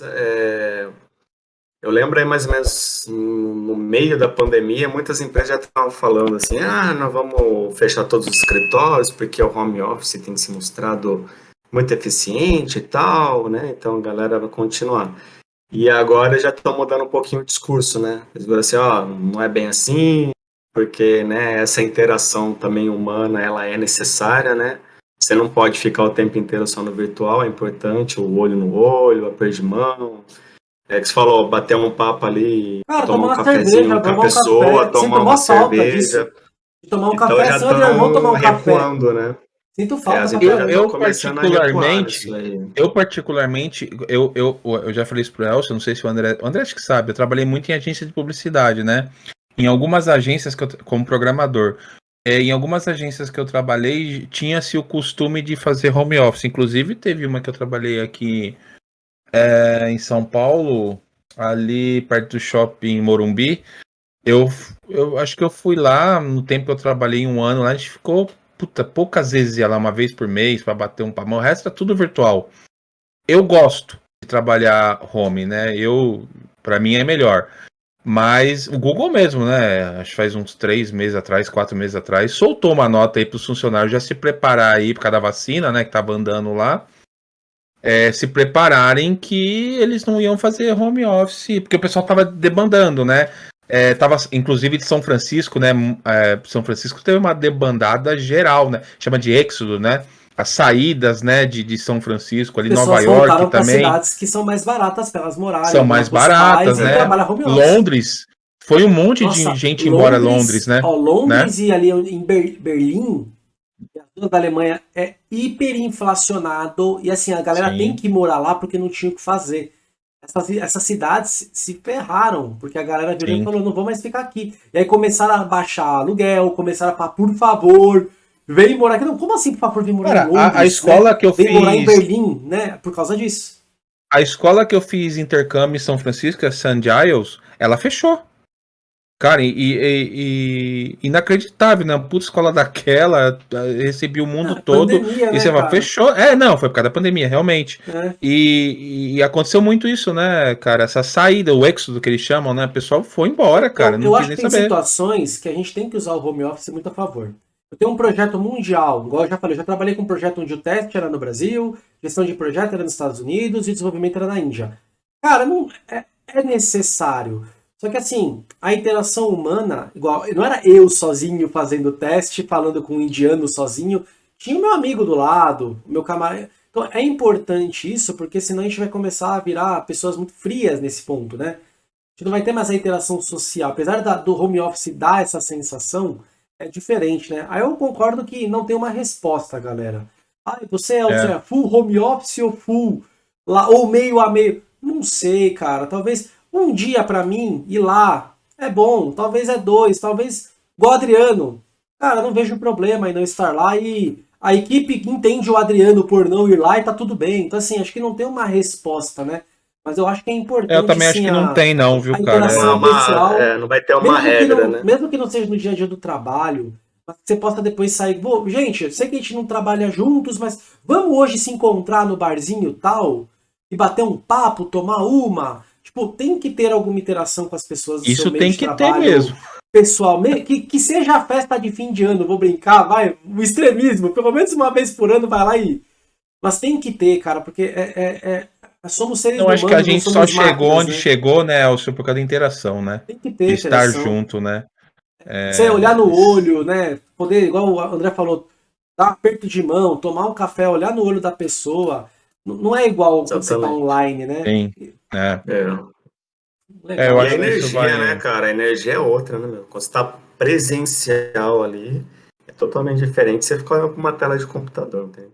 É, eu lembro aí mais ou menos no meio da pandemia, muitas empresas já estavam falando assim, ah, nós vamos fechar todos os escritórios porque o home office tem se mostrado muito eficiente e tal, né? Então a galera vai continuar. E agora já estão mudando um pouquinho o discurso, né? Eles viram assim, ó, oh, não é bem assim, porque, né, essa interação também humana, ela é necessária, né? Você não pode ficar o tempo inteiro só no virtual, é importante o olho no olho, a de mão, é que você falou, bater um papo ali, Cara, tomar um cafezinho cerveja, com a pessoa, um tomar uma cerveja. Tomar um então café, já seu irmão tomar um recuando, café. né? Sinto falta. É, eu, eu particularmente, eu particularmente, eu, eu, eu já falei isso pro Elcio, não sei se o André, o André acho que sabe, eu trabalhei muito em agência de publicidade, né? Em algumas agências que eu, como programador, é, em algumas agências que eu trabalhei, tinha-se o costume de fazer home office. Inclusive, teve uma que eu trabalhei aqui é, em São Paulo, ali perto do shopping Morumbi. Eu, eu acho que eu fui lá no tempo que eu trabalhei um ano lá, a gente ficou puta, poucas vezes ia lá uma vez por mês para bater um papo. O resto é tudo virtual. Eu gosto de trabalhar home, né? Eu, para mim é melhor. Mas o Google mesmo, né? Acho que faz uns três meses atrás, quatro meses atrás, soltou uma nota aí para os funcionários já se preparar aí por causa da vacina, né? Que tava andando lá é, se prepararem que eles não iam fazer home office, porque o pessoal estava debandando, né? É, tava, inclusive de São Francisco, né? É, São Francisco teve uma debandada geral, né? Chama de êxodo, né? As saídas, né, de, de São Francisco, ali Nova York também. cidades que são mais baratas para elas morarem. São mais baratas, né? Londres, foi um monte Nossa, de gente Londres, embora Londres, né? Ó, Londres né? e ali em Berlim, da Alemanha é hiperinflacionado e assim, a galera Sim. tem que morar lá porque não tinha o que fazer. Essas, essas cidades se ferraram, porque a galera virou e falou, não vou mais ficar aqui. E aí começaram a baixar aluguel, começaram a falar, por favor, vem morar aqui. Não, como assim, favor, vem morar Cara, em Londres? A, a escola né? que eu vem fiz... morar em Berlim, né? Por causa disso. A escola que eu fiz intercâmbio em São Francisco, St. Giles, ela fechou. Cara, e, e, e, inacreditável, né? Puta escola daquela, recebi o mundo ah, todo. Pandemia, e né, você fechou. É, não, foi por causa da pandemia, realmente. É. E, e, aconteceu muito isso, né, cara? Essa saída, o êxodo que eles chamam, né? O pessoal foi embora, cara. Eu, não eu acho que tem saber. situações que a gente tem que usar o home office muito a favor. Eu tenho um projeto mundial, igual eu já falei, eu já trabalhei com um projeto onde o teste era no Brasil, gestão de projeto era nos Estados Unidos e desenvolvimento era na Índia. Cara, não é, é necessário. Só que assim, a interação humana, igual, não era eu sozinho fazendo o teste, falando com um indiano sozinho, tinha o meu amigo do lado, meu camarada. Então é importante isso, porque senão a gente vai começar a virar pessoas muito frias nesse ponto, né? A gente não vai ter mais a interação social. Apesar da, do home office dar essa sensação, é diferente, né? Aí eu concordo que não tem uma resposta, galera. Ah, você é, é. full home office ou full, lá, ou meio a meio? Não sei, cara. Talvez um dia para mim ir lá é bom, talvez é dois, talvez igual o Adriano. Cara, não vejo problema em não estar lá e a equipe entende o Adriano por não ir lá e tá tudo bem. Então assim, acho que não tem uma resposta, né? Mas eu acho que é importante. Eu também sim, acho que não tem, não, viu, cara? É uma, é, não vai ter uma regra, não, né? Mesmo que não seja no dia a dia do trabalho, você possa depois sair. Pô, gente, sei que a gente não trabalha juntos, mas vamos hoje se encontrar no barzinho tal e bater um papo, tomar uma. Tipo, tem que ter alguma interação com as pessoas do Isso seu meio tem que ter mesmo. Pessoal, que, que seja a festa de fim de ano, vou brincar, vai, o extremismo, pelo menos uma vez por ano vai lá e... Mas tem que ter, cara, porque é, é, é somos seres Eu humanos. Eu acho que a gente só chegou máquinas, onde né? chegou, né, Elcio, por causa da interação, né? Tem que ter de estar junto, né? É... Você olhar no olho, né? Poder, igual o André falou, dar um aperto de mão, tomar um café, olhar no olho da pessoa. Não é igual quando você tá online, né? Sim. É. é. é eu acho e a energia, vai... né, cara? A energia é outra, né, meu? Quando você tá presencial ali, é totalmente diferente você ficar com uma tela de computador, não tem